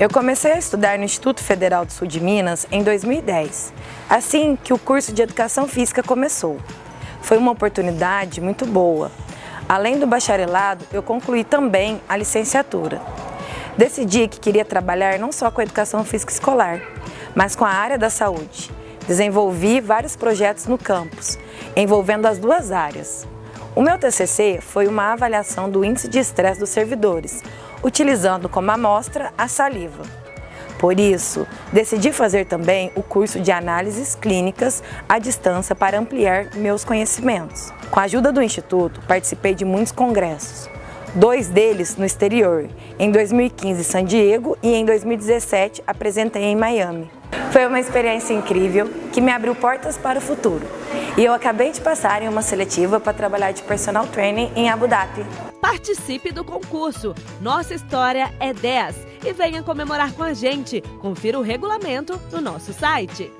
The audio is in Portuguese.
Eu comecei a estudar no Instituto Federal do Sul de Minas em 2010, assim que o curso de Educação Física começou. Foi uma oportunidade muito boa. Além do bacharelado, eu concluí também a licenciatura. Decidi que queria trabalhar não só com a educação física escolar, mas com a área da saúde. Desenvolvi vários projetos no campus, envolvendo as duas áreas. O meu TCC foi uma avaliação do índice de estresse dos servidores, utilizando como amostra a saliva. Por isso, decidi fazer também o curso de análises clínicas à distância para ampliar meus conhecimentos. Com a ajuda do Instituto, participei de muitos congressos, dois deles no exterior, em 2015 em San Diego e em 2017 apresentei em Miami. Foi uma experiência incrível que me abriu portas para o futuro. E eu acabei de passar em uma seletiva para trabalhar de personal training em Abu Dhabi. Participe do concurso Nossa História é 10 e venha comemorar com a gente. Confira o regulamento no nosso site.